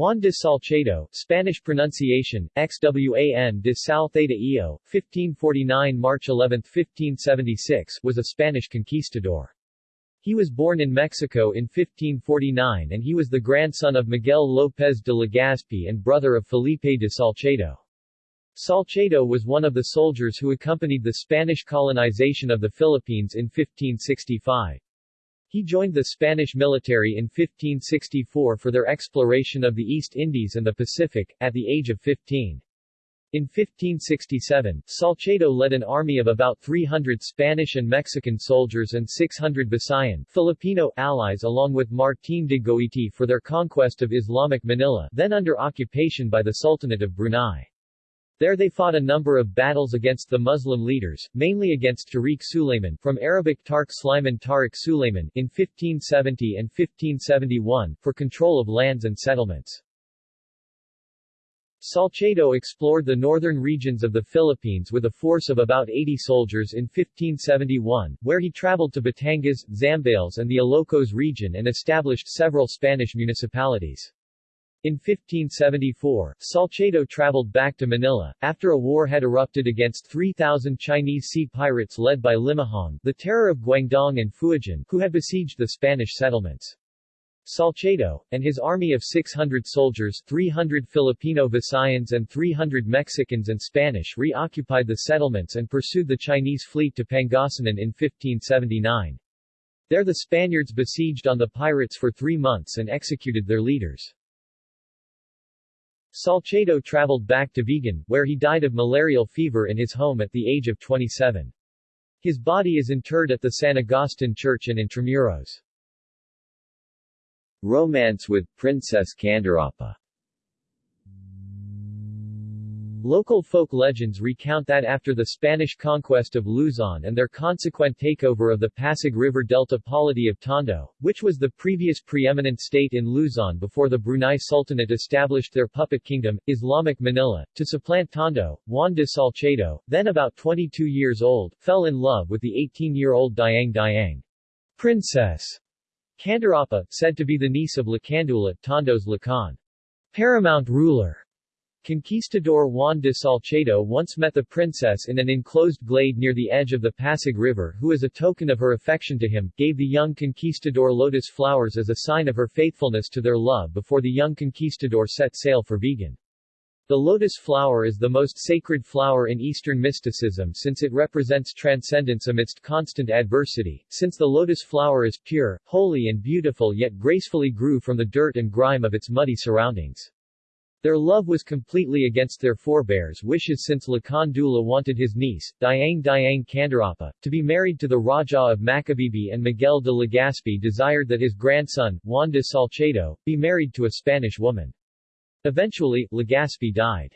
Juan de Salcedo, Spanish pronunciation, XWAN de Sal Theta Eo, 1549 March 11, 1576, was a Spanish conquistador. He was born in Mexico in 1549 and he was the grandson of Miguel López de Legazpi and brother of Felipe de Salcedo. Salcedo was one of the soldiers who accompanied the Spanish colonization of the Philippines in 1565. He joined the Spanish military in 1564 for their exploration of the East Indies and the Pacific, at the age of 15. In 1567, Salcedo led an army of about 300 Spanish and Mexican soldiers and 600 Visayan Filipino allies along with Martín de Goiti for their conquest of Islamic Manila then under occupation by the Sultanate of Brunei. There they fought a number of battles against the Muslim leaders, mainly against Tariq Sulayman from Arabic Tarq Sliman Tariq Sulayman in 1570 and 1571, for control of lands and settlements. Salcedo explored the northern regions of the Philippines with a force of about 80 soldiers in 1571, where he traveled to Batangas, Zambales and the Ilocos region and established several Spanish municipalities. In 1574, Salcedo traveled back to Manila, after a war had erupted against 3,000 Chinese sea pirates led by Limahong, the terror of Guangdong and Fujian, who had besieged the Spanish settlements. Salcedo, and his army of 600 soldiers 300 Filipino Visayans and 300 Mexicans and Spanish reoccupied the settlements and pursued the Chinese fleet to Pangasinan in 1579. There the Spaniards besieged on the pirates for three months and executed their leaders. Salcedo traveled back to Vigan, where he died of malarial fever in his home at the age of 27. His body is interred at the San Agustin Church in Intramuros. Romance with Princess Candarapa Local folk legends recount that after the Spanish conquest of Luzon and their consequent takeover of the Pasig River Delta polity of Tondo, which was the previous preeminent state in Luzon before the Brunei Sultanate established their puppet kingdom, Islamic Manila, to supplant Tondo, Juan de Salcedo, then about 22 years old, fell in love with the 18-year-old Dayang Dayang. Princess Candarapa, said to be the niece of Lacandula, Tondo's Lakan. Paramount ruler. Conquistador Juan de Salcedo once met the princess in an enclosed glade near the edge of the Pasig River who as a token of her affection to him, gave the young conquistador lotus flowers as a sign of her faithfulness to their love before the young conquistador set sail for Vigan. The lotus flower is the most sacred flower in Eastern mysticism since it represents transcendence amidst constant adversity, since the lotus flower is pure, holy and beautiful yet gracefully grew from the dirt and grime of its muddy surroundings. Their love was completely against their forebears' wishes since Lakan Dula wanted his niece, Dayang Dayang Candarapa, to be married to the Raja of Macabebe and Miguel de Legazpi desired that his grandson, Juan de Salcedo, be married to a Spanish woman. Eventually, Legazpi died.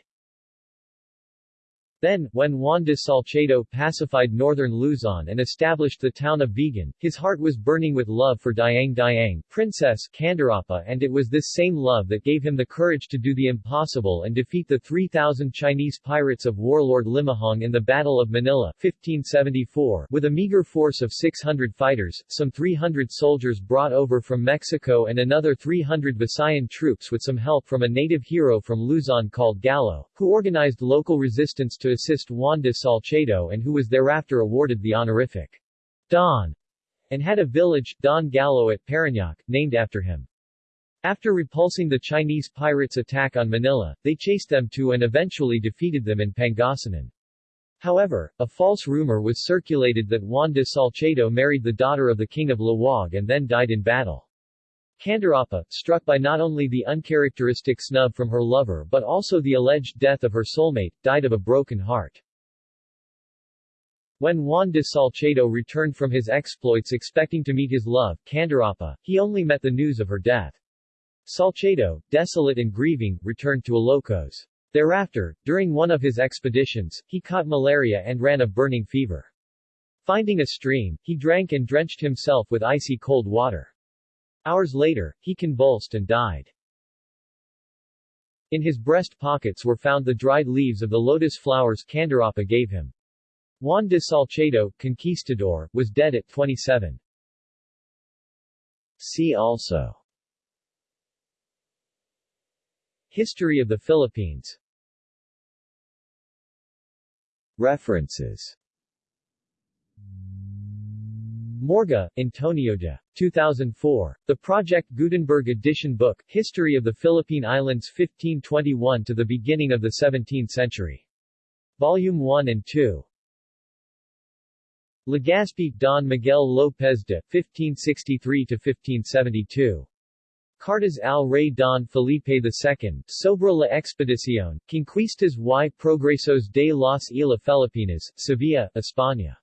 Then, when Juan de Salcedo pacified northern Luzon and established the town of Vigan, his heart was burning with love for Dayang Dayang, Princess Candarapa and it was this same love that gave him the courage to do the impossible and defeat the 3,000 Chinese pirates of warlord Limahong in the Battle of Manila 1574 with a meager force of 600 fighters, some 300 soldiers brought over from Mexico and another 300 Visayan troops with some help from a native hero from Luzon called Gallo, who organized local resistance to assist Juan de Salcedo and who was thereafter awarded the honorific Don and had a village, Don Gallo at Parañaque, named after him. After repulsing the Chinese pirates' attack on Manila, they chased them to and eventually defeated them in Pangasinan. However, a false rumor was circulated that Juan de Salcedo married the daughter of the king of Laoag and then died in battle. Candarapa, struck by not only the uncharacteristic snub from her lover but also the alleged death of her soulmate, died of a broken heart. When Juan de Salcedo returned from his exploits expecting to meet his love, Candarapa, he only met the news of her death. Salcedo, desolate and grieving, returned to Ilocos. Thereafter, during one of his expeditions, he caught malaria and ran a burning fever. Finding a stream, he drank and drenched himself with icy cold water. Hours later, he convulsed and died. In his breast pockets were found the dried leaves of the lotus flowers Candarapa gave him. Juan de Salcedo, conquistador, was dead at 27. See also History of the Philippines References Morga, Antonio de. 2004. The Project Gutenberg edition book, History of the Philippine Islands 1521 to the beginning of the 17th century. Volume 1 and 2. Legazpi, Don Miguel López de, 1563-1572. Cartas al Rey Don Felipe II, sobre la expedición, Conquistas y Progresos de las Islas Filipinas, Sevilla, España.